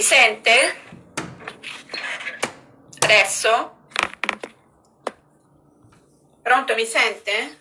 Mi sente? Adesso? Pronto, mi sente?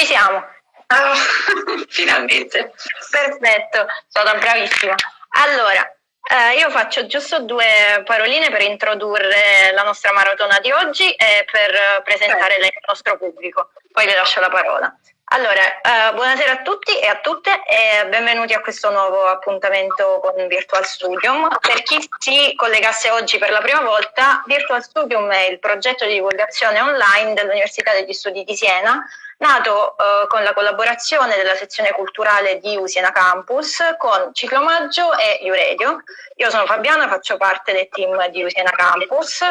Ci siamo. Oh, finalmente. Perfetto, sono bravissima. Allora, eh, io faccio giusto due paroline per introdurre la nostra maratona di oggi e per presentare il nostro pubblico. Poi le lascio la parola. Allora, eh, buonasera a tutti e a tutte e benvenuti a questo nuovo appuntamento con Virtual Studium. Per chi si collegasse oggi per la prima volta, Virtual Studium è il progetto di divulgazione online dell'Università degli Studi di Siena, nato eh, con la collaborazione della sezione culturale di Usiena Campus con Ciclomaggio e Iuredio. Io sono Fabiana, faccio parte del team di Usiena Campus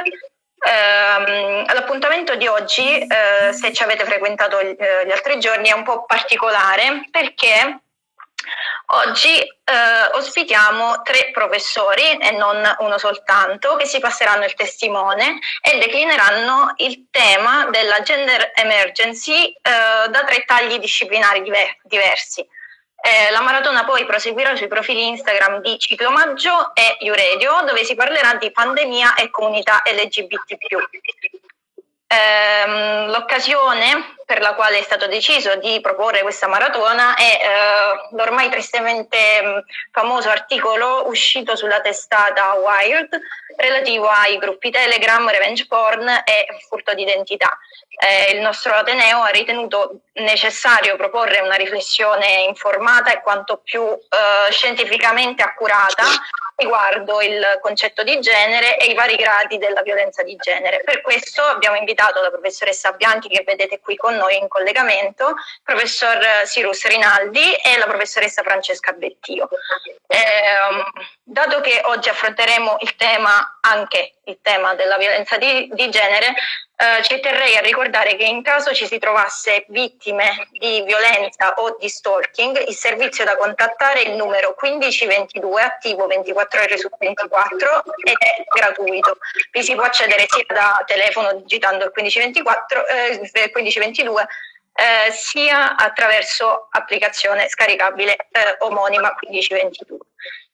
eh, l'appuntamento di oggi, eh, se ci avete frequentato gli, eh, gli altri giorni, è un po' particolare perché Oggi eh, ospitiamo tre professori e non uno soltanto che si passeranno il testimone e declineranno il tema della gender emergency eh, da tre tagli disciplinari diver diversi. Eh, la maratona poi proseguirà sui profili Instagram di Ciclomaggio e Iuredio, dove si parlerà di pandemia e comunità LGBT+. Eh, L'occasione per la quale è stato deciso di proporre questa maratona è eh, l'ormai tristemente mh, famoso articolo uscito sulla testata Wired relativo ai gruppi Telegram, revenge porn e furto d'identità. Eh, il nostro Ateneo ha ritenuto necessario proporre una riflessione informata e quanto più eh, scientificamente accurata riguardo il concetto di genere e i vari gradi della violenza di genere. Per questo abbiamo invitato la professoressa Bianchi che vedete qui con noi in collegamento, il professor Sirus Rinaldi e la professoressa Francesca Bettio. Eh, dato che oggi affronteremo il tema, anche il tema della violenza di, di genere, eh, ci terrei a ricordare che in caso ci si trovasse vittime di violenza o di stalking, il servizio da contattare è il numero 1522 attivo 24 ore su 24 ed è gratuito. Vi si può accedere sia da telefono digitando il 1524, eh, 1522 eh, sia attraverso applicazione scaricabile eh, omonima 1522.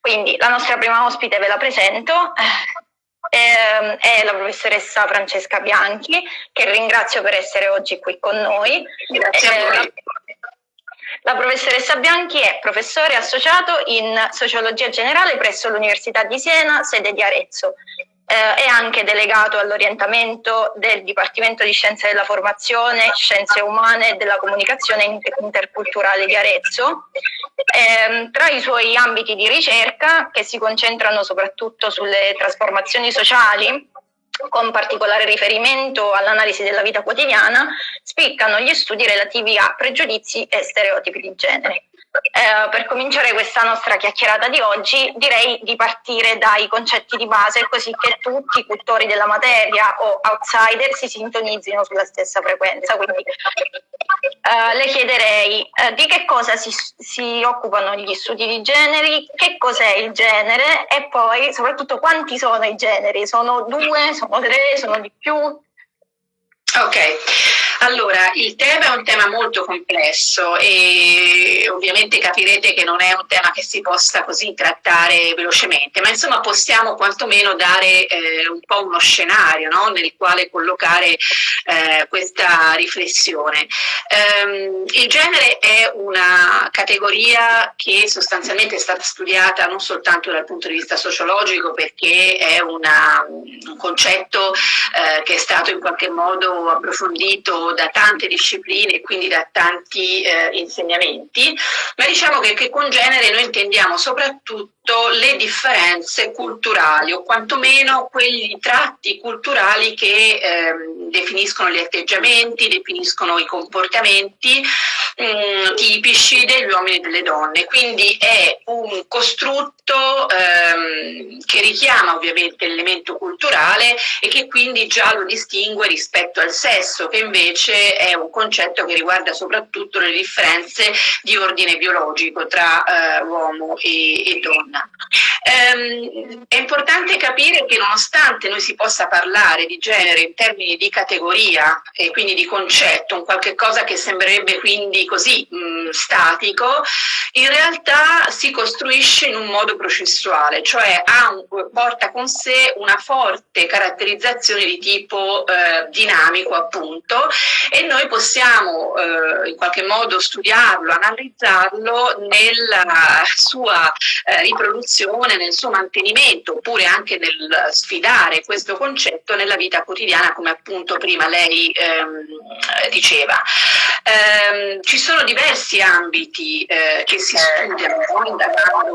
Quindi la nostra prima ospite ve la presento, eh, è la professoressa Francesca Bianchi, che ringrazio per essere oggi qui con noi. Grazie. La, la professoressa Bianchi è professore associato in sociologia generale presso l'Università di Siena, sede di Arezzo eh, è anche delegato all'orientamento del Dipartimento di Scienze della Formazione, Scienze Umane e della Comunicazione Interculturale di Arezzo. Eh, tra i suoi ambiti di ricerca, che si concentrano soprattutto sulle trasformazioni sociali, con particolare riferimento all'analisi della vita quotidiana, spiccano gli studi relativi a pregiudizi e stereotipi di genere. Eh, per cominciare questa nostra chiacchierata di oggi direi di partire dai concetti di base così che tutti i cultori della materia o outsider si sintonizzino sulla stessa frequenza. Quindi eh, le chiederei eh, di che cosa si, si occupano gli studi di generi, che cos'è il genere e poi soprattutto quanti sono i generi, sono due, sono tre, sono di più? Ok, Allora, il tema è un tema molto complesso e ovviamente capirete che non è un tema che si possa così trattare velocemente, ma insomma possiamo quantomeno dare eh, un po' uno scenario no? nel quale collocare eh, questa riflessione. Um, il genere è una categoria che sostanzialmente è stata studiata non soltanto dal punto di vista sociologico perché è una, un concetto eh, che è stato in qualche modo approfondito da tante discipline e quindi da tanti eh, insegnamenti, ma diciamo che, che con genere noi intendiamo soprattutto le differenze culturali o quantomeno quegli tratti culturali che ehm, definiscono gli atteggiamenti, definiscono i comportamenti mh, mm, tipici degli uomini e delle donne. Quindi è un costrutto ehm, che richiama ovviamente l'elemento culturale e che quindi già lo distingue rispetto al sesso, che invece è un concetto che riguarda soprattutto le differenze di ordine biologico tra eh, uomo e, e donna. Ehm, è importante capire che nonostante noi si possa parlare di genere in termini di categoria e quindi di concetto, un qualche cosa che sembrerebbe quindi così mh, statico, in realtà si costruisce in un modo processuale, cioè un, porta con sé una forte caratterizzazione di tipo eh, dinamico appunto e noi possiamo eh, in qualche modo studiarlo, analizzarlo nella sua eh, riproduzione riproduzione, nel suo mantenimento, oppure anche nel sfidare questo concetto nella vita quotidiana, come appunto prima lei ehm, diceva. Ehm, ci sono diversi ambiti eh, che si studiano indagando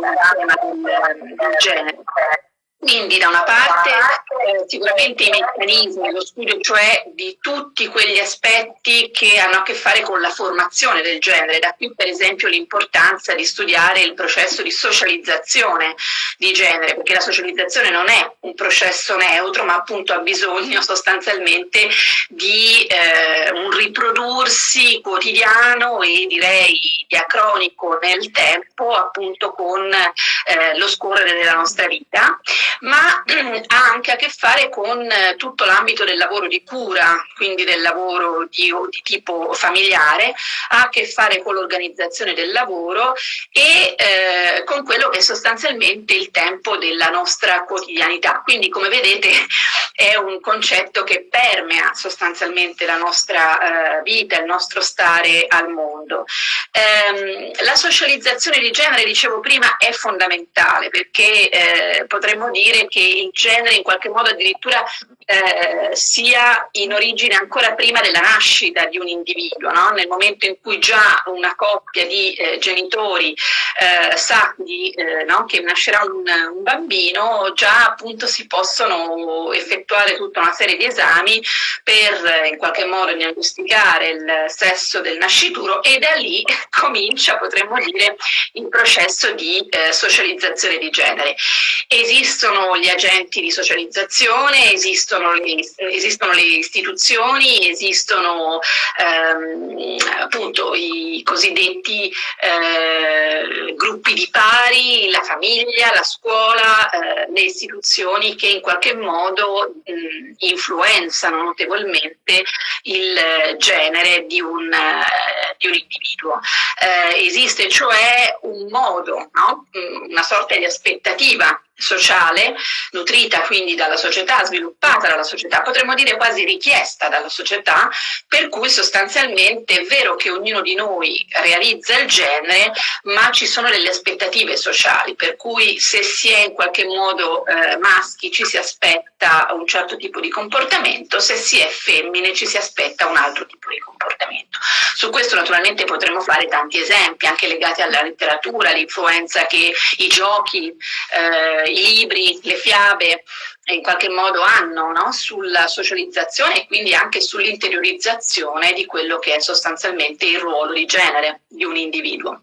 un del, del genere. Quindi da una parte eh, sicuramente i meccanismi, lo studio cioè di tutti quegli aspetti che hanno a che fare con la formazione del genere, da qui per esempio l'importanza di studiare il processo di socializzazione di genere, perché la socializzazione non è un processo neutro, ma appunto ha bisogno sostanzialmente di eh, un riprodursi quotidiano e direi diacronico nel tempo, appunto con eh, lo scorrere della nostra vita ma ha anche a che fare con eh, tutto l'ambito del lavoro di cura, quindi del lavoro di, di tipo familiare, ha a che fare con l'organizzazione del lavoro e eh, con quello che è sostanzialmente il tempo della nostra quotidianità. Quindi come vedete è un concetto che permea sostanzialmente la nostra eh, vita, il nostro stare al mondo. Eh, la socializzazione di genere, dicevo prima, è fondamentale perché eh, potremmo dire dire che il genere in qualche modo addirittura eh, sia in origine ancora prima della nascita di un individuo, no? nel momento in cui già una coppia di eh, genitori eh, sa di, eh, no? che nascerà un, un, bambino, già appunto si possono effettuare tutta una serie di esami per in qualche modo diagnosticare il sesso del nascituro e da lì comincia, potremmo dire, il processo di eh, socializzazione di genere. Esistono gli agenti di socializzazione, esistono esistono le, esistono le istituzioni, esistono ehm, appunto i cosiddetti eh, gruppi di pari, la famiglia, la scuola, eh, le istituzioni che in qualche modo mh, influenzano notevolmente il genere di un, eh, di un individuo. Eh, esiste cioè un modo, no? una sorta di aspettativa sociale, nutrita quindi dalla società, sviluppata dalla società, potremmo dire quasi richiesta dalla società, per cui sostanzialmente è vero che ognuno di noi realizza il genere, ma ci sono delle aspettative sociali, per cui se si è in qualche modo eh, maschi ci si aspetta un certo tipo di comportamento, se si è femmine ci si aspetta un altro tipo di comportamento. Su questo naturalmente potremmo fare tanti esempi, anche legati alla letteratura, l'influenza che i giochi, eh, i libri, le fiabe in qualche modo hanno no? sulla socializzazione e quindi anche sull'interiorizzazione di quello che è sostanzialmente il ruolo di genere di un individuo.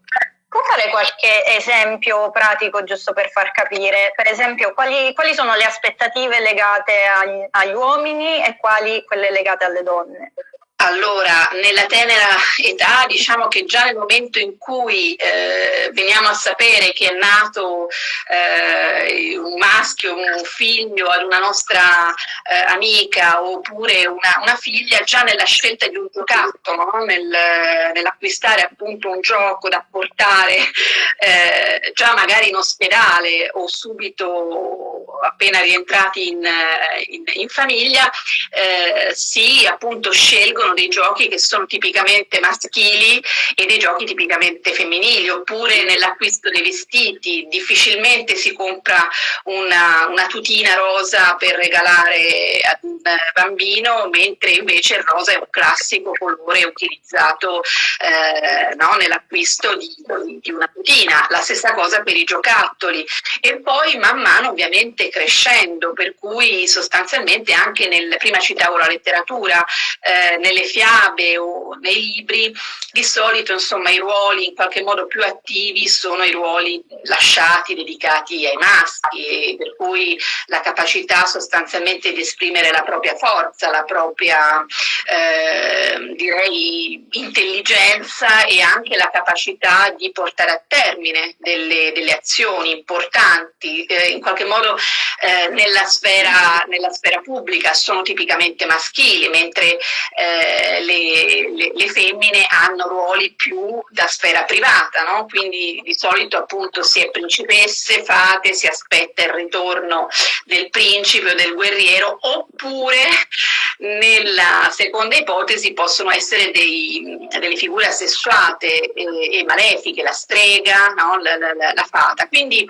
Può fare qualche esempio pratico giusto per far capire? Per esempio, quali, quali sono le aspettative legate agli, agli, uomini e quali quelle legate alle donne? Allora, nella tenera età, diciamo che già nel momento in cui eh, veniamo a sapere che è nato eh, un maschio, un figlio ad una nostra eh, amica oppure una, una, figlia, già nella scelta di un giocattolo, no? Nel, nell'acquistare appunto un gioco da portare eh, già magari in ospedale o subito appena rientrati in, in, in famiglia, eh, si appunto scelgono sono dei giochi che sono tipicamente maschili e dei giochi tipicamente femminili, oppure nell'acquisto dei vestiti difficilmente si compra una, una tutina rosa per regalare ad un bambino, mentre invece il rosa è un classico colore utilizzato eh, no, nell'acquisto di, di una tutina. La stessa cosa per i giocattoli. E poi man mano ovviamente crescendo, per cui sostanzialmente anche nel, prima citavo la letteratura, eh, nelle fiabe o nei libri, di solito insomma i ruoli in qualche modo più attivi sono i ruoli lasciati, dedicati ai maschi, per cui la capacità sostanzialmente di esprimere la propria forza, la propria eh, direi intelligenza e anche la capacità di portare a termine delle, delle azioni importanti, eh, in qualche modo eh, nella, sfera, nella, sfera, pubblica. Sono tipicamente maschili, mentre eh, le, le, le, femmine hanno ruoli più da sfera privata, no? quindi di solito appunto si è principesse, fate, si aspetta il ritorno del principe o del guerriero, oppure nella seconda ipotesi possono essere dei, delle figure assessuate e, e malefiche, la strega, no? la, la, la, fata. Quindi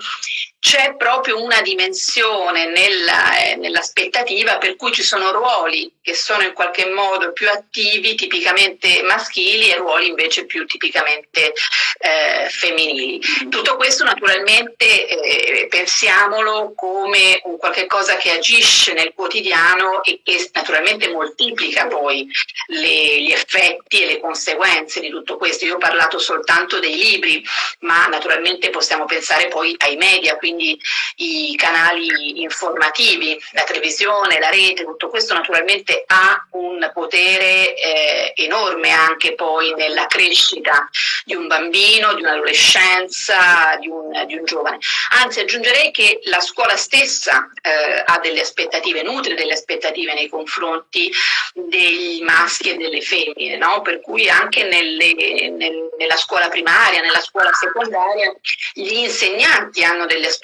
c'è proprio una dimensione eh, nell'aspettativa nell per cui ci sono ruoli che sono in qualche modo più attivi, tipicamente maschili, e ruoli invece più tipicamente eh, femminili. Tutto questo naturalmente eh, pensiamolo come un qualche cosa che agisce nel quotidiano e che naturalmente moltiplica poi le, gli effetti e le conseguenze di tutto questo. Io ho parlato soltanto dei libri, ma naturalmente possiamo pensare poi ai media, quindi i canali informativi, la televisione, la rete, tutto questo naturalmente ha un potere eh, enorme anche poi nella crescita di un bambino, di un'adolescenza, di un, di un giovane. Anzi aggiungerei che la scuola stessa eh, ha delle aspettative, nutre delle aspettative nei confronti dei maschi e delle femmine, no? per cui anche nelle, nel, nella scuola primaria, nella scuola secondaria, gli insegnanti hanno delle aspettative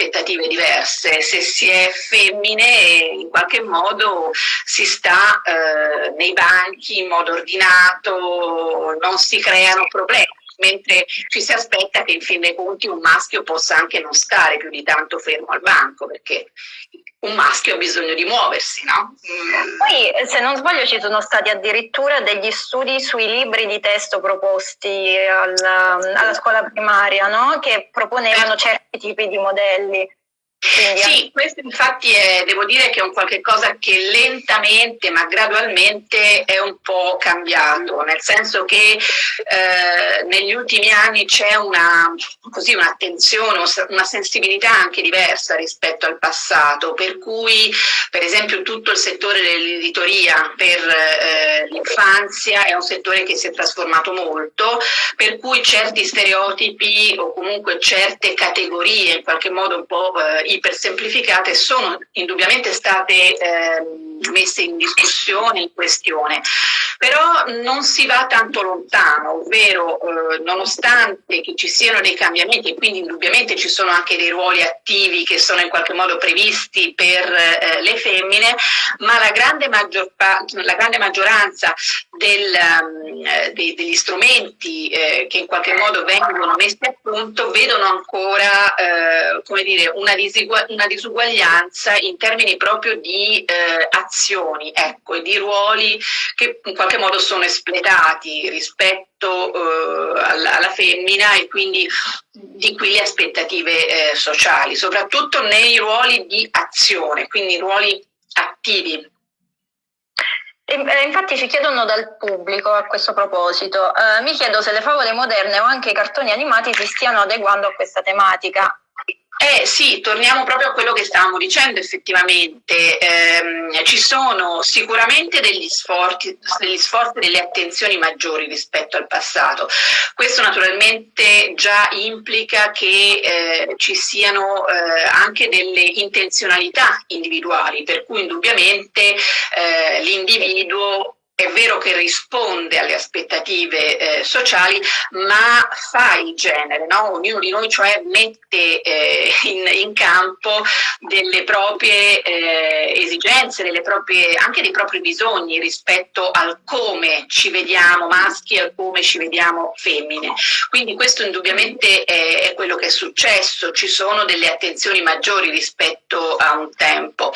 diverse, se si è femmine in qualche modo si sta eh, nei banchi in modo ordinato, non si creano problemi mentre ci si aspetta che in fin dei conti un maschio possa anche non stare più di tanto fermo al banco, perché un maschio ha bisogno di muoversi, no? Mm. Poi, se non sbaglio, ci sono stati addirittura degli studi sui libri di testo proposti alla, alla scuola primaria, no? Che proponevano certi tipi di modelli. Sì, questo infatti è, devo dire che è un qualche cosa che lentamente ma gradualmente è un po' cambiato, nel senso che eh, negli ultimi anni c'è una, così, un'attenzione, una sensibilità anche diversa rispetto al passato, per cui per esempio tutto il settore dell'editoria per eh, l'infanzia è un settore che si è trasformato molto, per cui certi stereotipi o comunque certe categorie in qualche modo un po' eh, ipersemplificate sono indubbiamente state eh, messe in discussione, in questione, però non si va tanto lontano, ovvero eh, nonostante che ci siano dei cambiamenti e quindi indubbiamente ci sono anche dei ruoli attivi che sono in qualche modo previsti per eh, le femmine, ma la grande, la grande maggioranza del, um, dei, degli strumenti eh, che in qualche modo vengono messi a punto vedono ancora eh, dire, una, una, disuguaglianza in termini proprio di eh, azioni ecco, e di ruoli che in qualche modo sono espletati rispetto eh, alla, alla, femmina e quindi di qui le aspettative eh, sociali, soprattutto nei ruoli di azione, quindi ruoli attivi. Eh, infatti ci chiedono dal pubblico a questo proposito, eh, mi chiedo se le favole moderne o anche i cartoni animati si stiano adeguando a questa tematica. Eh sì, torniamo proprio a quello che stavamo dicendo effettivamente, eh, ci sono sicuramente degli sforzi, degli sforzi, delle attenzioni maggiori rispetto al passato. Questo naturalmente già implica che eh, ci siano eh, anche delle intenzionalità individuali, per cui indubbiamente eh, l'individuo è vero che risponde alle aspettative eh, sociali, ma fa il genere, no? ognuno di noi cioè mette eh, in, in, campo delle proprie eh, esigenze, delle proprie, anche dei propri bisogni rispetto al come ci vediamo maschi e al come ci vediamo femmine. Quindi questo indubbiamente è, è quello che è successo, ci sono delle attenzioni maggiori rispetto a un tempo.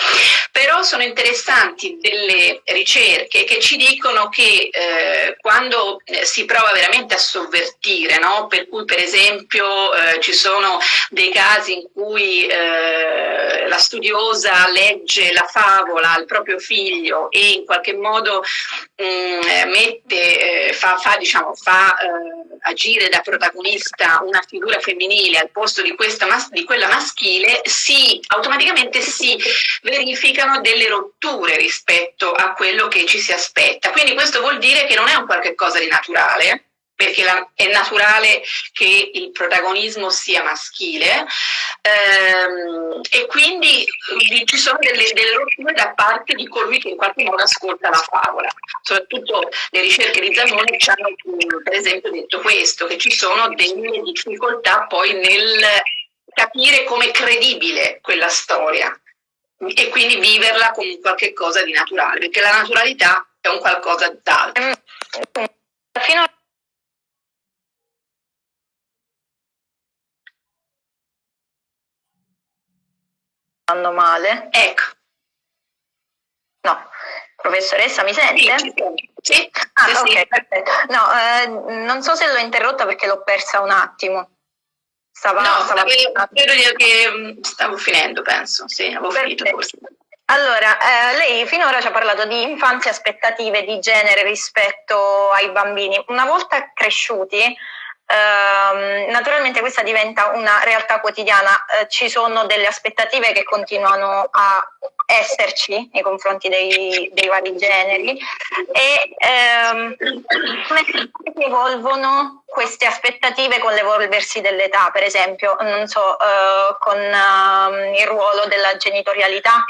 Però sono interessanti delle ricerche che ci dicono dicono che eh, quando eh, si prova veramente a sovvertire, no? per cui per esempio eh, ci sono dei casi in cui eh, la studiosa legge la favola al proprio figlio e in qualche modo mh, mm, mette, eh, fa, fa, diciamo, fa eh, agire da protagonista una figura femminile al posto di, questa, di quella maschile, si, automaticamente si verificano delle rotture rispetto a quello che ci si aspetta. Quindi questo vuol dire che non è un qualche cosa di naturale, perché la, è naturale che il protagonismo sia maschile ehm, e quindi ci sono delle, delle rotture da parte di colui che in qualche modo ascolta la favola. Soprattutto le ricerche di Zanoni ci hanno per esempio detto questo, che ci sono delle difficoltà poi nel capire come credibile quella storia e quindi viverla come qualche cosa di naturale, perché la naturalità è un qualcosa d'altro. Fino a andando male. Ecco. No. Professoressa, mi sente? Sì, sì. Ah, sì, ok, sì. perfetto. No, eh, non so se l'ho interrotta perché l'ho persa un attimo. Stava, no, stava credo che mm, stavo finendo, penso. Sì, avevo perfetto. finito forse. Allora, eh, lei finora ci ha parlato di infanzia, aspettative di genere rispetto ai bambini. Una volta cresciuti, Uh, naturalmente questa diventa una realtà quotidiana, uh, ci sono delle aspettative che continuano a esserci nei confronti dei, dei vari generi e um, come si evolvono queste aspettative con l'evolversi dell'età, per esempio, non so, uh, con il ruolo della genitorialità,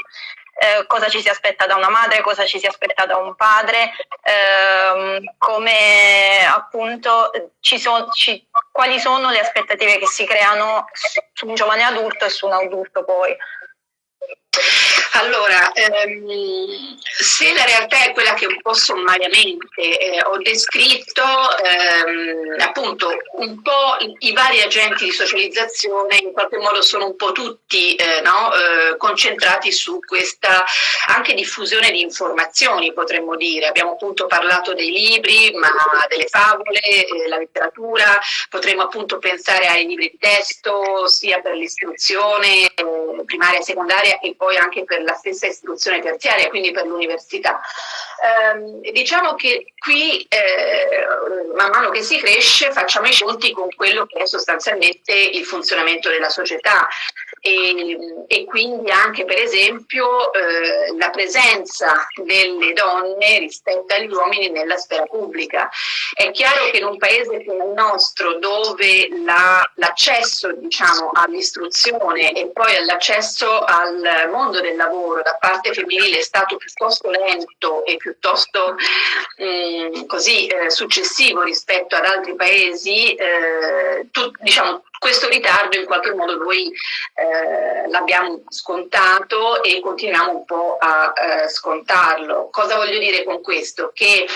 eh, cosa ci si aspetta da una madre, cosa ci si aspetta da un padre, ehm, come appunto ci son, ci, quali sono le aspettative che si creano su un giovane adulto e su un adulto poi. Allora, ehm, se la realtà è quella che un po' sommariamente eh, ho descritto, ehm, appunto un po' i, i, vari agenti di socializzazione in qualche modo sono un po' tutti eh, no, eh, concentrati su questa anche diffusione di informazioni, potremmo dire. Abbiamo appunto parlato dei libri, ma delle favole, eh, la letteratura, potremmo appunto pensare ai libri di testo, sia per l'istruzione eh, primaria e secondaria e poi anche per la stessa istruzione terziaria, quindi per l'università. Eh, diciamo che qui, eh, man mano che si cresce, facciamo i conti con quello che è sostanzialmente il funzionamento della società e, e quindi anche per esempio eh, la presenza delle donne rispetto agli uomini nella sfera pubblica. È chiaro che in un paese come il nostro dove l'accesso diciamo, all'istruzione e poi all'accesso al mondo del lavoro da parte femminile è stato piuttosto lento e piuttosto mh, così eh, successivo rispetto ad altri paesi, eh, tu, diciamo, questo ritardo in qualche modo noi eh, l'abbiamo scontato e continuiamo un po' a eh, scontarlo. Cosa voglio dire con questo? Che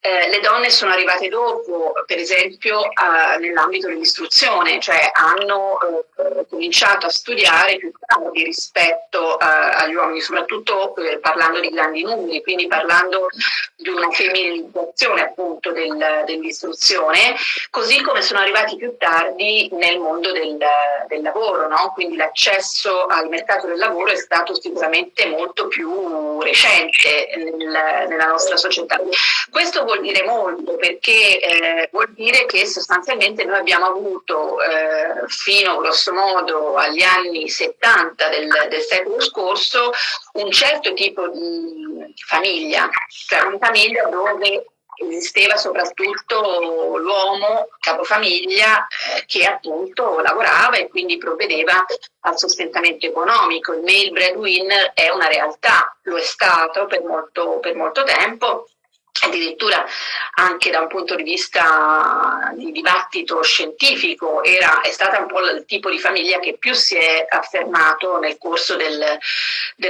eh, le donne sono arrivate dopo, per esempio eh, nell'ambito dell'istruzione, cioè hanno eh, cominciato a studiare più tardi rispetto eh, agli uomini, soprattutto eh, parlando di grandi numeri, quindi parlando di una femminilizzazione appunto del, dell'istruzione, così come sono arrivati più tardi nel mondo del, del lavoro, no? quindi l'accesso al mercato del lavoro è stato sicuramente molto più recente nel, nella nostra società. Questo vuol dire molto perché eh, vuol dire che sostanzialmente noi abbiamo avuto eh, fino grosso modo modo agli anni 70 del, del secolo scorso un certo tipo di famiglia, cioè una famiglia dove esisteva soprattutto l'uomo capofamiglia eh, che appunto lavorava e quindi provvedeva al sostentamento economico. Il male breadwinner è una realtà, lo è stato per molto, per molto tempo addirittura anche da un punto di vista di dibattito scientifico era, è stata un po' il tipo di famiglia che più si è affermato nel corso del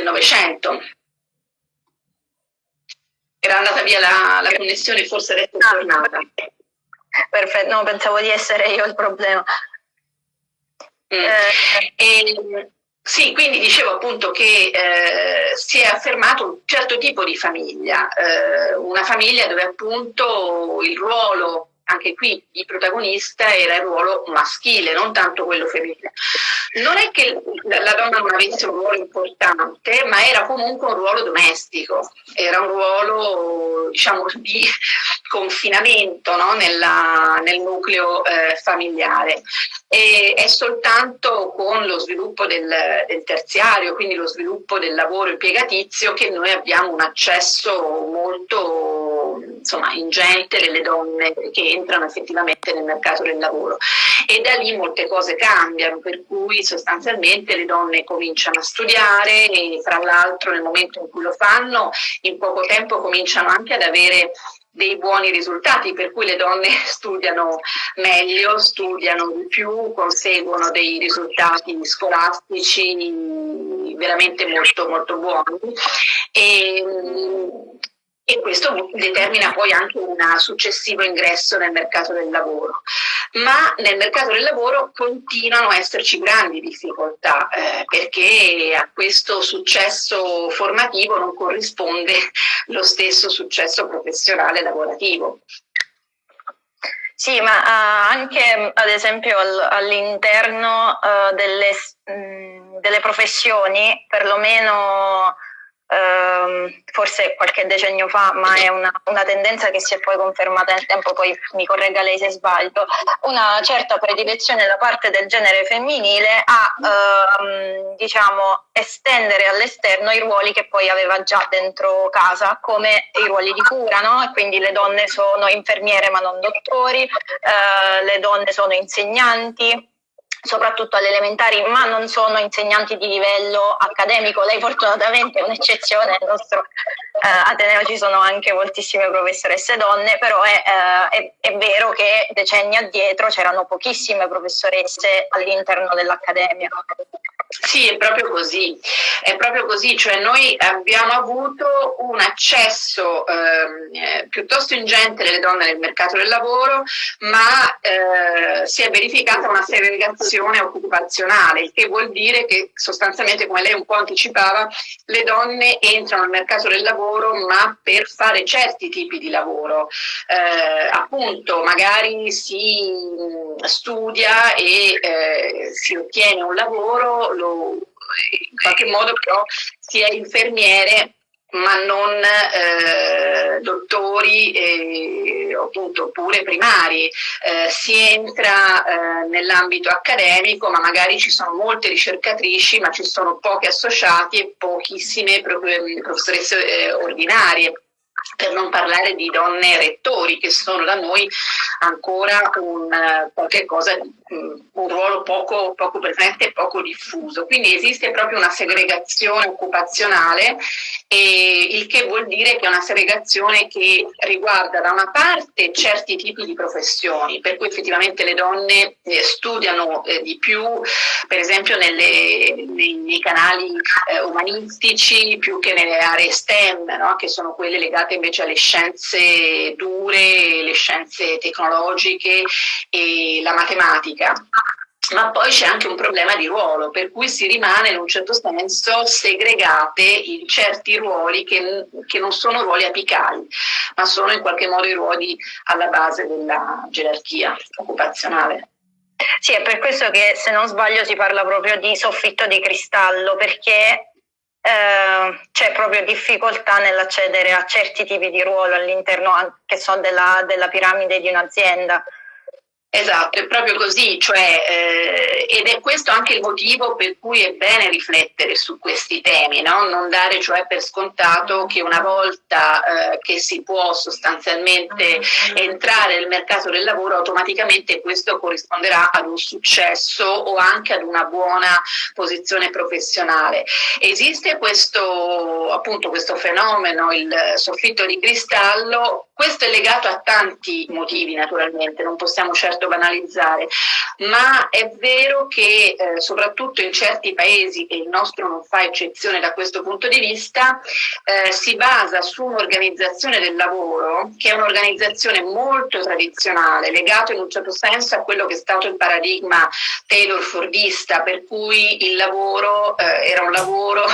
Novecento era andata via la, la connessione, forse adesso è ah. tornata. Perfetto, no, pensavo di essere io il problema. Mm. Eh. E, sì, quindi dicevo appunto che eh, si è affermato un certo tipo di famiglia, eh, una famiglia dove appunto il ruolo anche qui il protagonista era il ruolo maschile, non tanto quello femminile. Non è che la donna non avesse un ruolo importante, ma era comunque un ruolo domestico, era un ruolo diciamo, di confinamento no? Nella, nel nucleo eh, familiare. E è soltanto con lo sviluppo del, del terziario, quindi lo sviluppo del lavoro impiegatizio, che noi abbiamo un accesso molto insomma, ingente delle donne che entrano effettivamente nel mercato del lavoro. E da lì molte cose cambiano, per cui sostanzialmente le donne cominciano a studiare e fra l'altro nel momento in cui lo fanno, in poco tempo cominciano anche ad avere dei buoni risultati, per cui le donne studiano meglio, studiano di più, conseguono dei risultati scolastici veramente molto, molto buoni. E, e questo determina poi anche un successivo ingresso nel mercato del lavoro. Ma nel mercato del lavoro continuano a esserci grandi difficoltà eh, perché a questo successo formativo non corrisponde lo stesso successo professionale lavorativo. Sì, ma uh, anche ad esempio al, all'interno uh, delle, mh, mm, delle professioni, perlomeno Ehm, forse qualche decennio fa, ma è una, una, tendenza che si è poi confermata nel tempo, poi mi corregga lei se sbaglio, una certa predilezione da parte del genere femminile a ehm, diciamo, estendere all'esterno i ruoli che poi aveva già dentro casa, come i ruoli di cura, no? Quindi le donne sono infermiere ma non dottori, eh, le donne sono insegnanti, soprattutto alle elementari, ma non sono insegnanti di livello accademico. Lei fortunatamente è un'eccezione, nel nostro eh, Ateneo ci sono anche moltissime professoresse donne, però è, eh, è, è vero che decenni addietro c'erano pochissime professoresse all'interno dell'accademia. Sì, è proprio così, è proprio così, cioè noi abbiamo avuto un accesso ehm, eh, piuttosto ingente delle donne nel mercato del lavoro, ma eh, si è verificata una segregazione occupazionale, il che vuol dire che sostanzialmente, come lei un po' anticipava, le donne entrano nel mercato del lavoro ma per fare certi tipi di lavoro, eh, appunto magari si studia e eh, si ottiene un lavoro, lo, in qualche modo però si è infermiere ma non eh, dottori eh, appunto, oppure primari. Eh, si entra eh, nell'ambito accademico, ma magari ci sono molte ricercatrici, ma ci sono pochi associati e pochissime professoresse eh, ordinarie per non parlare di donne rettori che sono da noi ancora un, cosa, un ruolo poco, poco presente e poco diffuso. Quindi esiste proprio una segregazione occupazionale, il che vuol dire che è una segregazione che riguarda da una parte certi tipi di professioni, per cui effettivamente le donne eh, studiano eh, di più, per esempio nelle, nei, nei, canali eh, umanistici più che nelle aree STEM, no? che sono quelle legate invece alle scienze dure, le scienze tecnologiche e la matematica ma poi c'è anche un problema di ruolo, per cui si rimane in un certo senso segregate in certi ruoli che, che, non sono ruoli apicali, ma sono in qualche modo i ruoli alla base della gerarchia occupazionale. Sì, è per questo che se non sbaglio si parla proprio di soffitto di cristallo, perché eh, c'è proprio difficoltà nell'accedere a certi tipi di ruolo all'interno anche so, della, della piramide di un'azienda. Esatto, è proprio così, cioè, eh, ed è questo anche il motivo per cui è bene riflettere su questi temi, no? non dare cioè per scontato che una volta eh, che si può sostanzialmente entrare nel mercato del lavoro automaticamente questo corrisponderà ad un successo o anche ad una buona posizione professionale. Esiste questo, appunto, questo fenomeno, il soffitto di cristallo, questo è legato a tanti motivi naturalmente, non possiamo certo banalizzare, ma è vero che eh, soprattutto in certi paesi, e il nostro non fa eccezione da questo punto di vista, eh, si basa su un'organizzazione del lavoro che è un'organizzazione molto tradizionale, legato in un certo senso a quello che è stato il paradigma Taylor-Fordista, per cui il lavoro eh, era un lavoro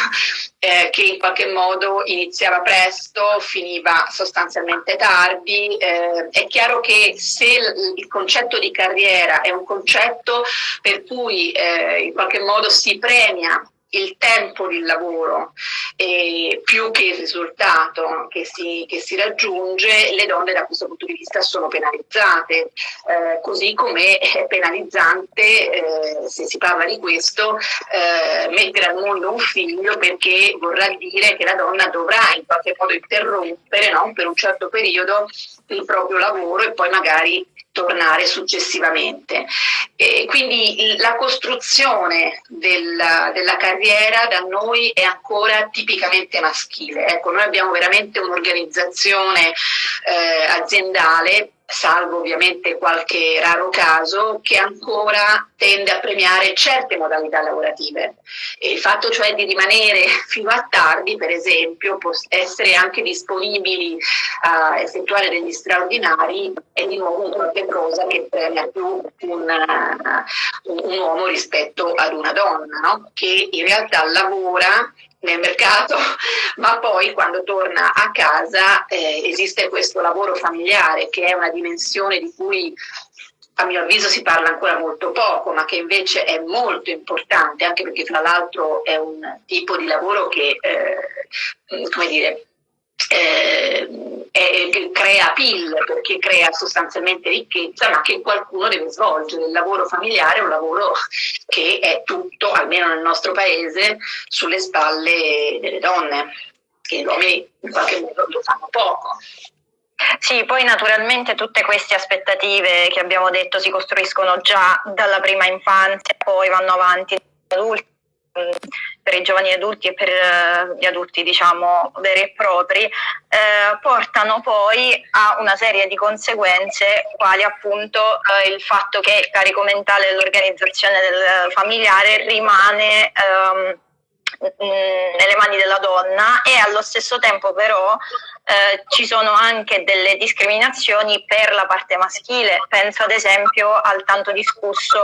eh, che in qualche modo iniziava presto, finiva sostanzialmente tardi. Eh, è chiaro che se il, il, concetto di carriera è un concetto per cui eh, in qualche modo si premia il tempo di lavoro eh, più che il risultato che si, che si, raggiunge, le donne da questo punto di vista sono penalizzate, eh, così come è penalizzante, eh, se si parla di questo, eh, mettere al mondo un figlio perché vorrà dire che la donna dovrà in qualche modo interrompere no, per un certo periodo il proprio lavoro e poi magari tornare successivamente. E quindi la costruzione della, della, carriera da noi è ancora tipicamente maschile. Ecco, noi abbiamo veramente un'organizzazione eh, aziendale salvo ovviamente qualche raro caso, che ancora tende a premiare certe modalità lavorative. E il fatto cioè di rimanere fino a tardi, per esempio, essere anche disponibili a effettuare degli straordinari, è di nuovo qualche cosa che premia più un, un uomo rispetto ad una donna, no? che in realtà lavora nel mercato, ma poi quando torna a casa eh, esiste questo lavoro familiare che è una dimensione di cui a mio avviso si parla ancora molto poco, ma che invece è molto importante, anche perché fra l'altro è un tipo di lavoro che, eh, come dire, eh, è, crea PIL perché crea sostanzialmente ricchezza, ma che qualcuno deve svolgere. Il lavoro familiare è un lavoro che è tutto, almeno nel nostro paese, sulle spalle delle donne, che gli uomini in qualche modo lo fanno poco. Sì, poi naturalmente tutte queste aspettative che abbiamo detto si costruiscono già dalla prima infanzia, poi vanno avanti adulti per i giovani adulti e per eh, gli adulti diciamo veri e propri, eh, portano poi a una serie di conseguenze quali appunto eh, il fatto che il carico mentale dell'organizzazione del familiare rimane ehm, nelle mani della donna e allo stesso tempo però eh, ci sono anche delle discriminazioni per la parte maschile, penso ad esempio al tanto discusso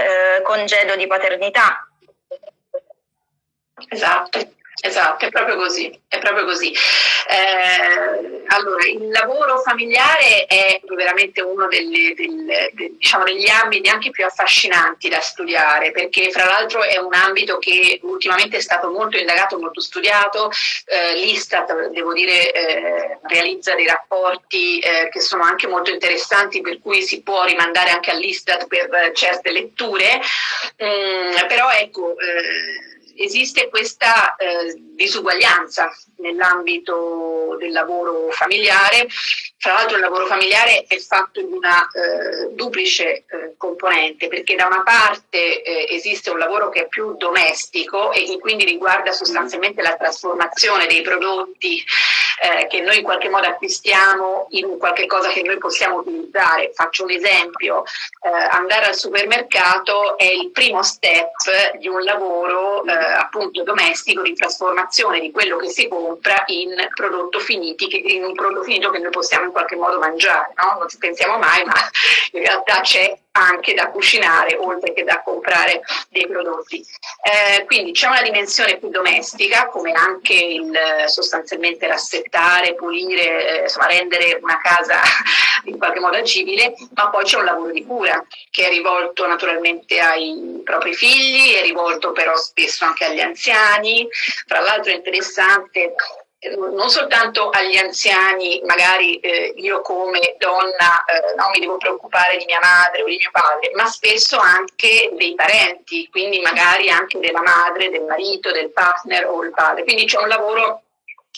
eh, congedo di paternità. Esatto, esatto, è proprio così, è proprio così. Eh, allora, il lavoro familiare è veramente uno delle, delle, de, diciamo, degli ambiti anche più affascinanti da studiare, perché fra l'altro è un ambito che ultimamente è stato molto indagato, molto studiato. Eh, L'Istat, devo dire, eh, realizza dei rapporti eh, che sono anche molto interessanti, per cui si può rimandare anche all'Istat per certe letture. Mm, però ecco eh, esiste questa eh, disuguaglianza nell'ambito del lavoro familiare. Fra l'altro il lavoro familiare è fatto di una eh, duplice eh, componente, perché da una parte eh, esiste un lavoro che è più domestico e che quindi riguarda sostanzialmente la trasformazione dei prodotti eh, che noi in qualche modo acquistiamo in qualche cosa che noi possiamo utilizzare. Faccio un esempio, eh, andare al supermercato è il primo step di un lavoro eh, appunto domestico di trasformazione di quello che si compra in prodotto finiti, in un prodotto finito che noi possiamo in qualche modo mangiare, no? non ci pensiamo mai, ma in realtà c'è anche da cucinare oltre che da comprare dei prodotti. Eh, quindi c'è una dimensione più domestica come anche il sostanzialmente rassettare, pulire, eh, insomma rendere una casa in qualche modo agibile, ma poi c'è un lavoro di cura che è rivolto naturalmente ai propri figli, è rivolto però spesso anche agli anziani. Fra l'altro è interessante non soltanto agli anziani, magari eh, io come donna eh, non mi devo preoccupare di mia madre o di mio padre, ma spesso anche dei parenti, quindi magari anche della madre, del marito, del partner o il padre. Quindi c'è un lavoro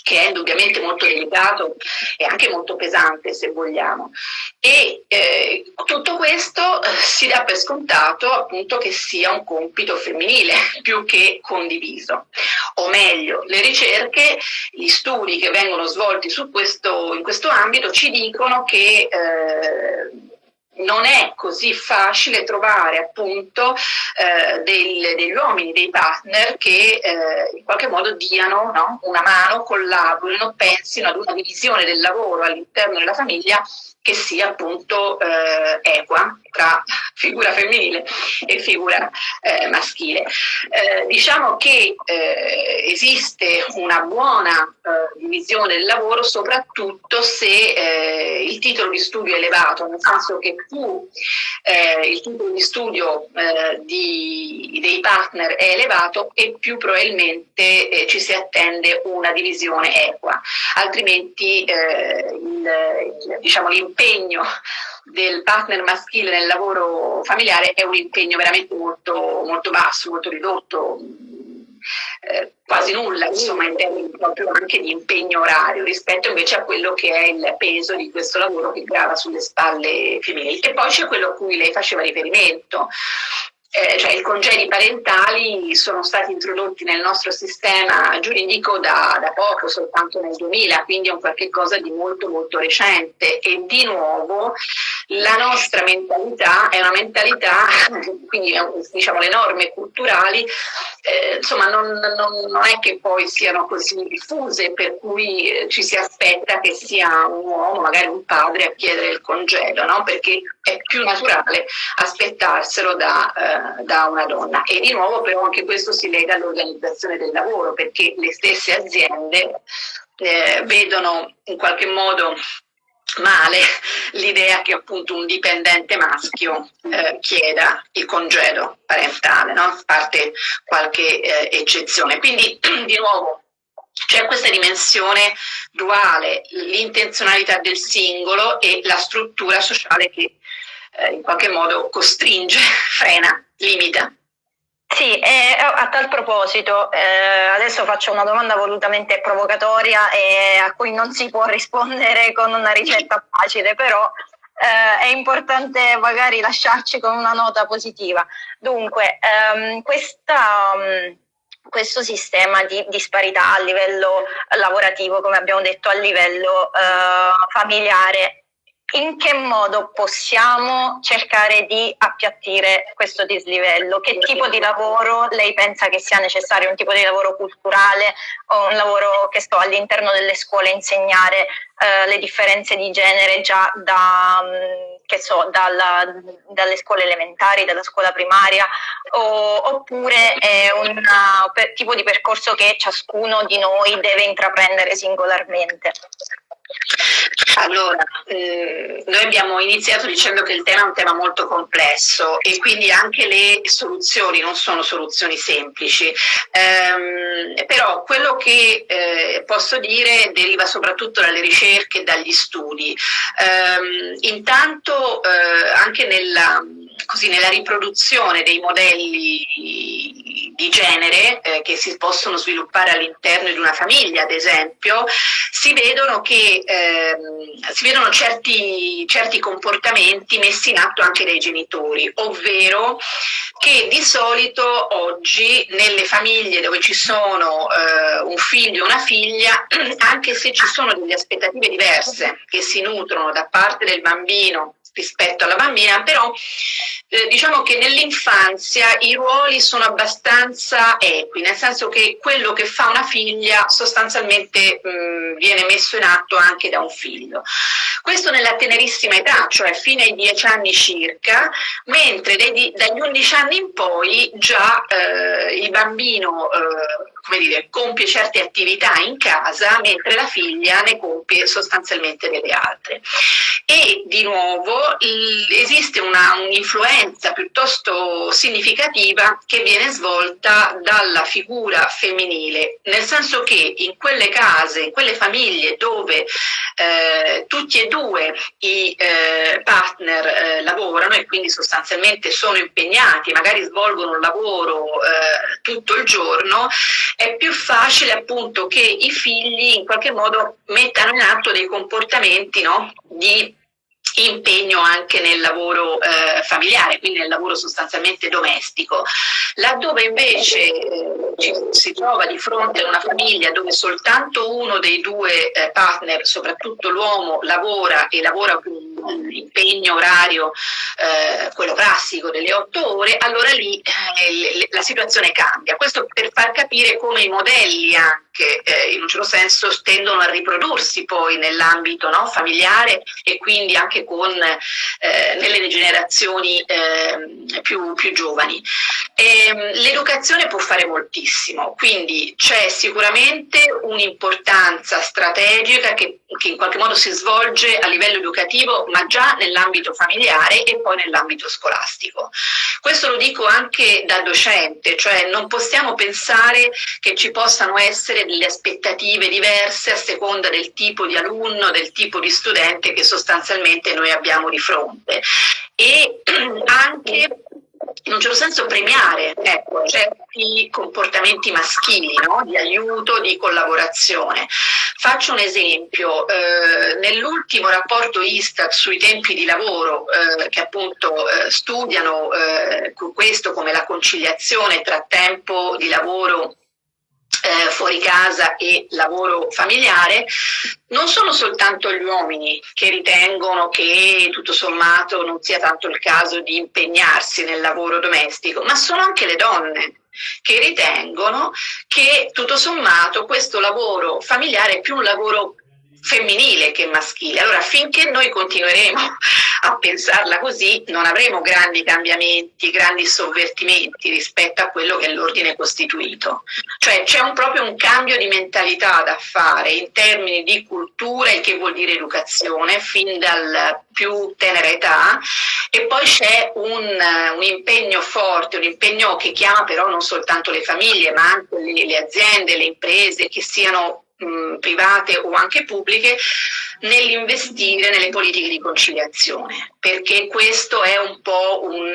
che è indubbiamente molto delicato e anche molto pesante se vogliamo. E eh, tutto questo eh, si dà per scontato appunto che sia un compito femminile più che condiviso. O meglio, le ricerche, gli studi che vengono svolti questo, in questo ambito ci dicono che eh, non è così facile trovare appunto eh, del, degli uomini, dei partner che eh, in qualche modo diano no? una mano, collaborino, pensino ad una divisione del lavoro all'interno della famiglia che sia appunto eh, equa tra figura femminile e figura eh, maschile. Eh, diciamo che eh, esiste una buona eh, divisione del lavoro soprattutto se eh, il titolo di studio è elevato, nel senso che più il titolo di studio di, dei partner è elevato e più probabilmente ci si attende una divisione equa, altrimenti diciamo, l'impegno del partner maschile nel lavoro familiare è un impegno veramente molto, molto basso, molto ridotto, eh, quasi nulla insomma in termini proprio anche di impegno orario rispetto invece a quello che è il peso di questo lavoro che grava sulle spalle femminili. E poi c'è quello a cui lei faceva riferimento eh, cioè i congedi parentali sono stati introdotti nel nostro sistema giuridico da, da, poco, soltanto nel 2000, quindi è un qualche cosa di molto molto recente e di nuovo la nostra mentalità è una mentalità, quindi diciamo le norme culturali, eh, insomma non, non, non, è che poi siano così diffuse per cui eh, ci si aspetta che sia un uomo, magari un padre a chiedere il congedo, no? perché è più naturale aspettarselo da, eh, da, una donna. E di nuovo però anche questo si lega all'organizzazione del lavoro, perché le stesse aziende eh, vedono in qualche modo male l'idea che appunto un dipendente maschio eh, chieda il congedo parentale, no? a parte qualche eh, eccezione. Quindi di nuovo c'è questa dimensione duale, l'intenzionalità del singolo e la struttura sociale che eh, in qualche modo costringe, frena, limita. Sì, e a tal proposito, eh, adesso faccio una domanda volutamente provocatoria e a cui non si può rispondere con una ricetta facile, però eh, è importante magari lasciarci con una nota positiva. Dunque, ehm, questa, um, questo sistema di disparità a livello lavorativo, come abbiamo detto, a livello eh, familiare in che modo possiamo cercare di appiattire questo dislivello? Che tipo di lavoro lei pensa che sia necessario? Un tipo di lavoro culturale o un lavoro che sto all'interno delle scuole insegnare eh, le differenze di genere già da, mm, so, dalla, dalle scuole elementari, dalla scuola primaria, o, oppure è un tipo di percorso che ciascuno di noi deve intraprendere singolarmente? Allora, eh, noi abbiamo iniziato dicendo che il tema è un tema molto complesso e quindi anche le soluzioni non sono soluzioni semplici, ehm, però quello che eh, posso dire deriva soprattutto dalle ricerche e dagli studi. Ehm, intanto eh, anche nella così, nella riproduzione dei modelli di genere eh, che si possono sviluppare all'interno di una famiglia, ad esempio, si vedono, che, ehm, si vedono certi, certi comportamenti messi in atto anche dai genitori, ovvero che di solito oggi nelle famiglie dove ci sono eh, un figlio e una figlia, anche se ci sono delle aspettative diverse che si nutrono da parte del bambino rispetto alla bambina, però eh, diciamo che nell'infanzia i ruoli sono abbastanza equi, nel senso che quello che fa una figlia sostanzialmente mh, viene messo in atto anche da un figlio. Questo nella tenerissima età, cioè fino ai 10 anni circa, mentre dai, dagli 11 anni in poi già eh, il bambino eh, come dire, compie certe attività in casa, mentre la figlia ne compie sostanzialmente delle altre. E di nuovo esiste un'influenza piuttosto significativa che viene svolta dalla figura femminile, nel senso che in quelle case, in quelle famiglie dove eh, tutti e due i eh, partner eh, lavorano e quindi sostanzialmente sono impegnati, magari svolgono un lavoro eh, tutto il giorno, è più facile appunto che i figli in qualche modo mettano in atto dei comportamenti no, di impegno anche nel lavoro eh, familiare, quindi nel lavoro sostanzialmente domestico. Laddove invece eh, ci, si trova di fronte a una famiglia dove soltanto uno dei due eh, partner, soprattutto l'uomo, lavora e lavora con un impegno orario, eh, quello classico delle otto ore, allora lì eh, la situazione cambia. Questo per far capire come i modelli anche eh, in un certo senso tendono a riprodursi poi nell'ambito no, familiare e quindi anche con, eh, nelle generazioni eh, più, più, giovani. Ehm, l'educazione può fare moltissimo, quindi c'è sicuramente un'importanza strategica che, che in qualche modo si svolge a livello educativo, ma già nell'ambito familiare e poi nell'ambito scolastico. Questo lo dico anche da docente, cioè non possiamo pensare che ci possano essere delle aspettative diverse a seconda del tipo di alunno, del tipo di studente che sostanzialmente noi abbiamo di fronte. E anche in un certo senso premiare ecco, certi comportamenti maschili no? di aiuto, di collaborazione. Faccio un esempio, eh, nell'ultimo rapporto Istat sui tempi di lavoro eh, che appunto eh, studiano eh, questo come la conciliazione tra tempo di lavoro eh, fuori casa e lavoro familiare, non sono soltanto gli uomini che ritengono che tutto sommato non sia tanto il caso di impegnarsi nel lavoro domestico, ma sono anche le donne che ritengono che tutto sommato questo lavoro familiare è più un lavoro femminile che maschile. Allora, finché noi continueremo a pensarla così, non avremo grandi cambiamenti, grandi sovvertimenti rispetto a quello che è l'ordine costituito. Cioè c'è proprio un cambio di mentalità da fare in termini di cultura, il che vuol dire educazione, fin dal più tenera età, e poi c'è un, un, impegno forte, un impegno che chiama però non soltanto le famiglie, ma anche le, le aziende, le imprese, che siano mh, private o anche pubbliche nell'investire nelle politiche di conciliazione, perché questo è un po' un,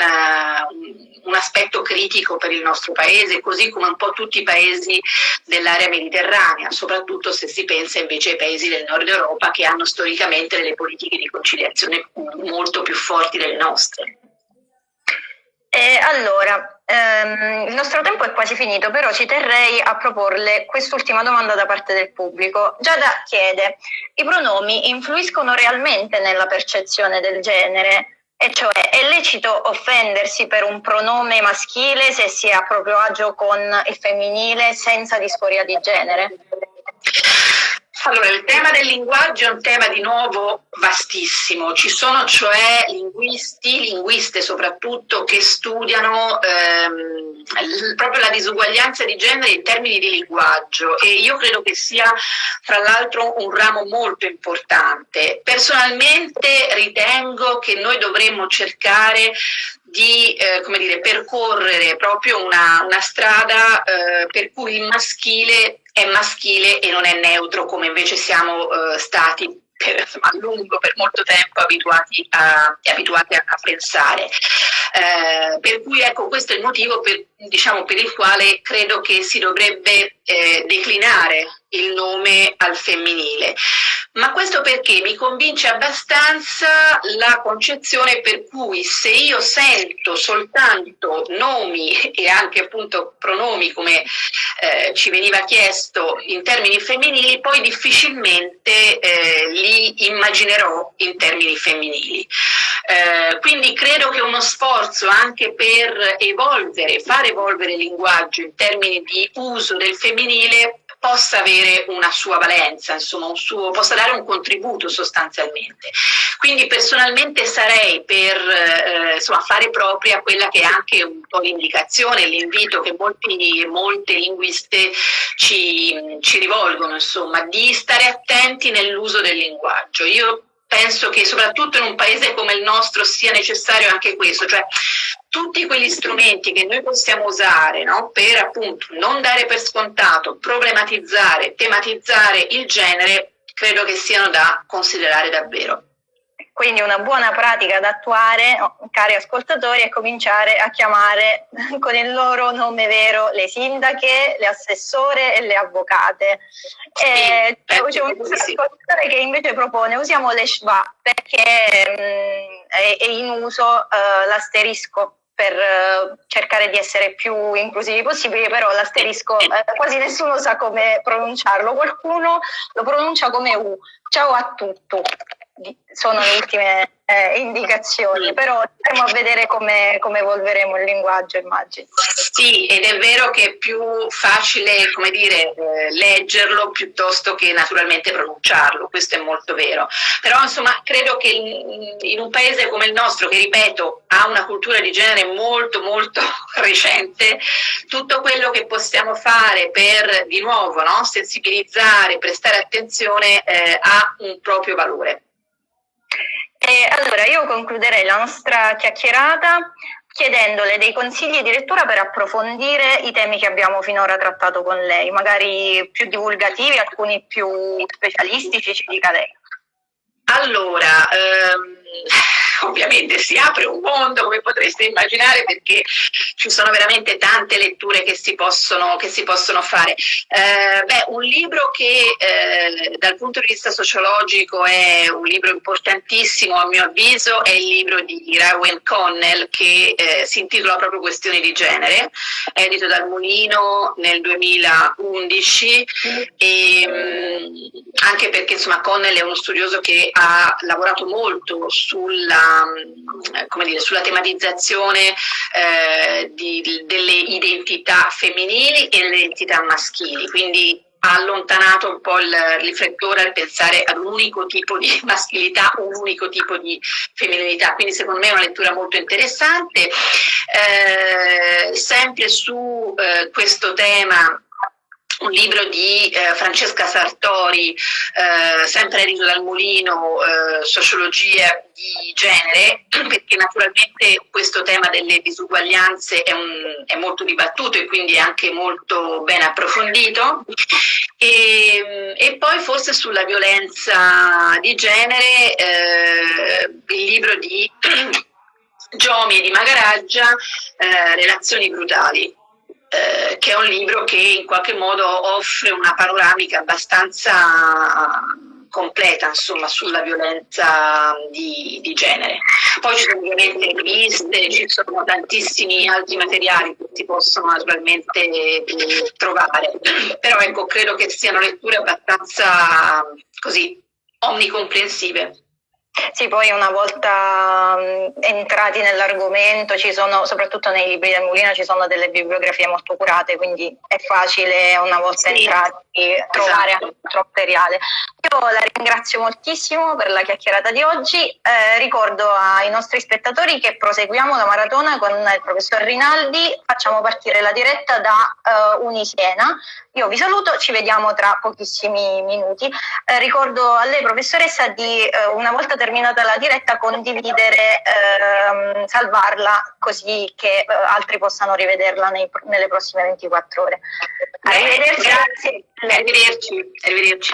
un, aspetto critico per il nostro paese, così come un po' tutti i paesi dell'area mediterranea, soprattutto se si pensa invece ai paesi del nord Europa che hanno storicamente delle politiche di conciliazione molto più forti delle nostre. Eh, allora, ehm, il nostro tempo è quasi finito, però ci terrei a proporle quest'ultima domanda da parte del pubblico. Giada chiede, i pronomi influiscono realmente nella percezione del genere? E cioè, è lecito offendersi per un pronome maschile se si è a proprio agio con il femminile senza disforia di genere? Allora, il tema del linguaggio è un tema di nuovo vastissimo, ci sono cioè linguisti, linguiste soprattutto, che studiano ehm, proprio la disuguaglianza di genere in termini di linguaggio e io credo che sia fra l'altro un ramo molto importante. Personalmente ritengo che noi dovremmo cercare di eh, come dire, percorrere proprio una, una strada eh, per cui il maschile è maschile e non è neutro come invece siamo eh, stati per, a lungo, per molto tempo abituati a, abituati a, a pensare. Eh, per cui ecco, questo è il motivo per, diciamo, per il quale credo che si dovrebbe eh, declinare il nome al femminile. Ma questo perché mi convince abbastanza la concezione per cui se io sento soltanto nomi e anche appunto pronomi come eh, ci veniva chiesto in termini femminili, poi difficilmente eh, li immaginerò in termini femminili. Eh, quindi credo che uno sforzo anche per evolvere, far evolvere il linguaggio in termini di uso del femminile possa avere una sua valenza, insomma, suo, possa dare un contributo sostanzialmente. Quindi personalmente sarei per eh, insomma, fare propria quella che è anche un po' l'indicazione, l'invito che molti, molte linguiste ci, ci rivolgono, insomma, di stare attenti nell'uso del linguaggio. Io penso che soprattutto in un paese come il nostro sia necessario anche questo, cioè tutti quegli strumenti che noi possiamo usare no, per appunto non dare per scontato, problematizzare, tematizzare il genere, credo che siano da considerare davvero. Quindi una buona pratica da attuare, cari ascoltatori, è cominciare a chiamare con il loro nome vero le sindache, le assessore e le avvocate. Sì, e c'è un ascoltatore che invece propone usiamo le schwa perché mh, mm, è, è, in uso uh, l'asterisco per uh, cercare di essere più inclusivi possibili, però l'asterisco uh, quasi nessuno sa come pronunciarlo, qualcuno lo pronuncia come U. Ciao a tutti sono le ultime eh, indicazioni, però stiamo a vedere come, come, evolveremo il linguaggio, immagino. Sì, ed è vero che è più facile, come dire, eh, leggerlo piuttosto che naturalmente pronunciarlo, questo è molto vero. Però insomma, credo che in, in un paese come il nostro, che ripeto, ha una cultura di genere molto molto recente, tutto quello che possiamo fare per di nuovo no, sensibilizzare, prestare attenzione eh, ha un proprio valore. E allora io concluderei la nostra chiacchierata chiedendole dei consigli di lettura per approfondire i temi che abbiamo finora trattato con lei, magari più divulgativi, alcuni più specialistici, ci dica lei. Allora, ehm, ovviamente si apre un mondo, come potreste immaginare, perché ci sono veramente tante letture che si possono, che si possono fare. Eh, beh, un libro che eh, dal punto di vista sociologico è un libro importantissimo a mio avviso è il libro di Rowan Connell che eh, si intitola proprio Questioni di genere, edito dal Mulino nel 2011 e, mh, mm, anche perché insomma Connell è uno studioso che ha lavorato molto sulla come dire, sulla tematizzazione eh, di, delle identità femminili e delle identità maschili, quindi ha allontanato un po' il riflettore al pensare ad un unico tipo di maschilità, un unico tipo di femminilità, quindi secondo me è una lettura molto interessante. Eh, sempre su eh, questo tema un libro di eh, Francesca Sartori, eh, sempre edito dal Mulino, eh, Sociologia di genere, perché naturalmente questo tema delle disuguaglianze è, un, è, molto dibattuto e quindi anche molto ben approfondito. E, e poi forse sulla violenza di genere, eh, il libro di Giomi e di Magaraggia, eh, Relazioni brutali eh, che è un libro che in qualche modo offre una panoramica abbastanza completa insomma, sulla violenza di, di, genere. Poi ci sono ovviamente riviste, ci sono tantissimi altri materiali che si possono naturalmente trovare, però ecco, credo che siano letture abbastanza così omnicomprensive. Sì, poi una volta um, entrati nell'argomento, ci sono, soprattutto nei libri del Mulino, ci sono delle bibliografie molto curate, quindi è facile una volta sì, entrati trovare esatto. altro materiale. Io la ringrazio moltissimo per la chiacchierata di oggi, eh, ricordo ai nostri spettatori che proseguiamo la maratona con il professor Rinaldi, facciamo partire la diretta da uh, Unisiena. Io vi saluto, ci vediamo tra pochissimi minuti. Eh, ricordo a lei professoressa di uh, una volta terminata terminata la diretta condividere, ehm, salvarla così che eh, altri possano rivederla nei, nelle prossime 24 ore. Arrivederci. Grazie. Arrivederci. Arrivederci.